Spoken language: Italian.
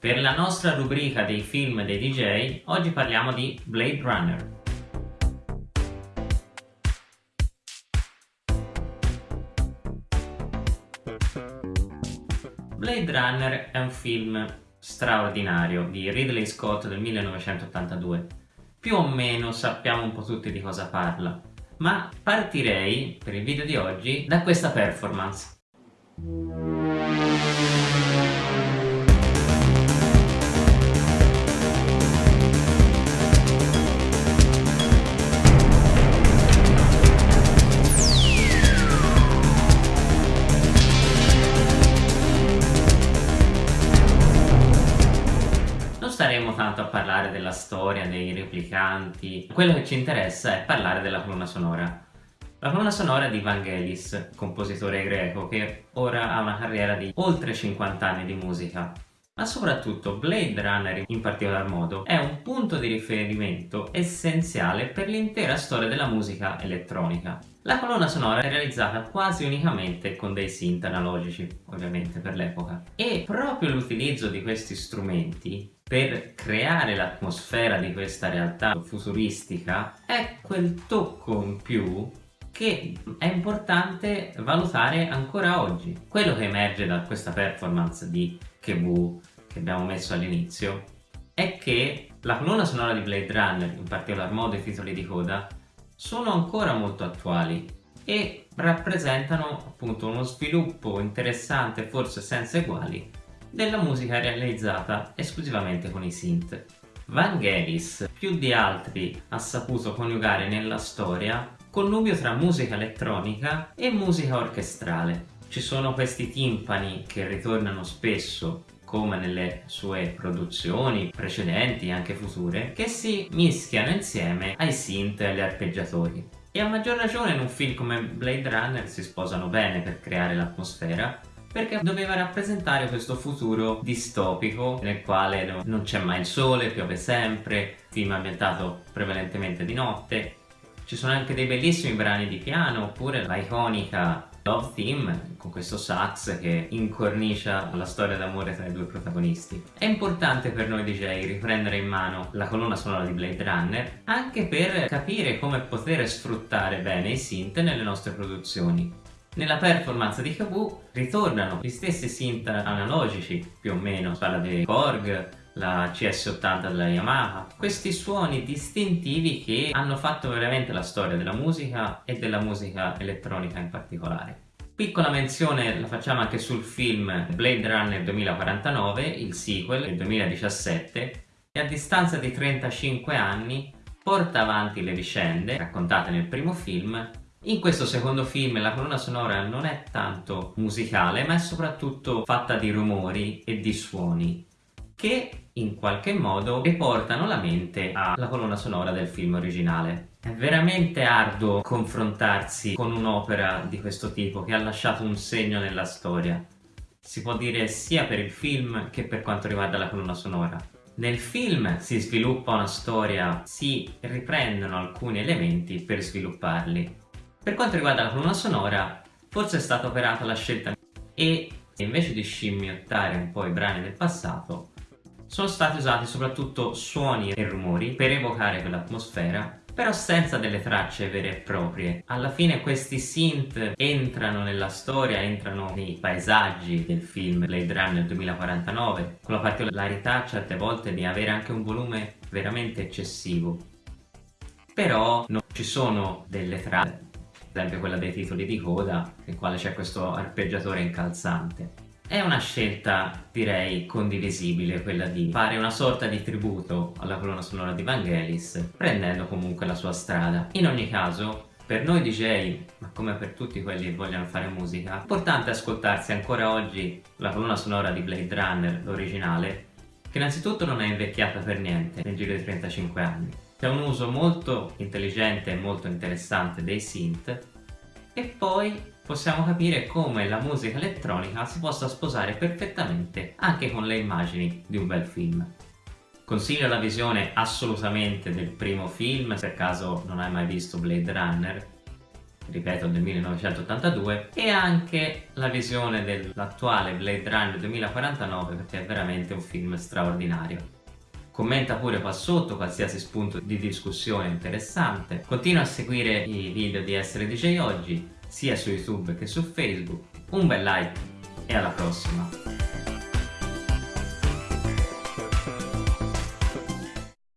Per la nostra rubrica dei film dei DJ, oggi parliamo di Blade Runner. Blade Runner è un film straordinario di Ridley Scott del 1982. Più o meno sappiamo un po' tutti di cosa parla, ma partirei per il video di oggi da questa performance. Parlare della storia, dei replicanti, quello che ci interessa è parlare della colonna sonora. La colonna sonora di Vangelis, compositore greco che ora ha una carriera di oltre 50 anni di musica, ma soprattutto Blade Runner in particolar modo è un punto di riferimento essenziale per l'intera storia della musica elettronica. La colonna sonora è realizzata quasi unicamente con dei synth analogici, ovviamente per l'epoca, e proprio l'utilizzo di questi strumenti per creare l'atmosfera di questa realtà futuristica è quel tocco in più che è importante valutare ancora oggi. Quello che emerge da questa performance di Kebu che abbiamo messo all'inizio è che la colonna sonora di Blade Runner, in particolar modo i titoli di coda, sono ancora molto attuali e rappresentano appunto uno sviluppo interessante, forse senza eguali, della musica realizzata esclusivamente con i synth. Vangelis più di altri ha saputo coniugare nella storia connubio tra musica elettronica e musica orchestrale. Ci sono questi timpani che ritornano spesso come nelle sue produzioni precedenti e anche future, che si mischiano insieme ai synth e agli arpeggiatori. E a maggior ragione in un film come Blade Runner si sposano bene per creare l'atmosfera, perché doveva rappresentare questo futuro distopico nel quale non c'è mai il sole, piove sempre, film ambientato prevalentemente di notte. Ci sono anche dei bellissimi brani di piano, oppure la iconica Love Theme con questo sax che incornicia la storia d'amore tra i due protagonisti. È importante per noi DJ riprendere in mano la colonna sonora di Blade Runner anche per capire come poter sfruttare bene i synth nelle nostre produzioni. Nella performance di Kabu ritornano gli stessi synth analogici, più o meno, si parla di Korg, la CS80 della Yamaha, questi suoni distintivi che hanno fatto veramente la storia della musica e della musica elettronica in particolare. Piccola menzione la facciamo anche sul film Blade Runner 2049, il sequel del 2017, che a distanza di 35 anni porta avanti le vicende raccontate nel primo film in questo secondo film la colonna sonora non è tanto musicale ma è soprattutto fatta di rumori e di suoni che in qualche modo riportano la mente alla colonna sonora del film originale. È veramente arduo confrontarsi con un'opera di questo tipo che ha lasciato un segno nella storia. Si può dire sia per il film che per quanto riguarda la colonna sonora. Nel film si sviluppa una storia, si riprendono alcuni elementi per svilupparli. Per quanto riguarda la colonna sonora, forse è stata operata la scelta e invece di scimmiottare un po' i brani del passato, sono stati usati soprattutto suoni e rumori per evocare quell'atmosfera però senza delle tracce vere e proprie. Alla fine questi synth entrano nella storia, entrano nei paesaggi del film Blade Runner 2049, con la particolarità certe volte di avere anche un volume veramente eccessivo. Però non ci sono delle tracce esempio quella dei titoli di coda, nel quale c'è questo arpeggiatore incalzante. È una scelta, direi, condivisibile quella di fare una sorta di tributo alla colonna sonora di Vangelis, prendendo comunque la sua strada. In ogni caso, per noi DJ, ma come per tutti quelli che vogliono fare musica, è importante ascoltarsi ancora oggi la colonna sonora di Blade Runner, l'originale, che innanzitutto non è invecchiata per niente nel giro di 35 anni. C'è un uso molto intelligente e molto interessante dei synth e poi possiamo capire come la musica elettronica si possa sposare perfettamente anche con le immagini di un bel film. Consiglio la visione assolutamente del primo film, se per caso non hai mai visto Blade Runner, ripeto del 1982 e anche la visione dell'attuale Blade Runner 2049 perché è veramente un film straordinario. Commenta pure qua sotto qualsiasi spunto di discussione interessante. Continua a seguire i video di Essere DJ Oggi sia su YouTube che su Facebook. Un bel like e alla prossima!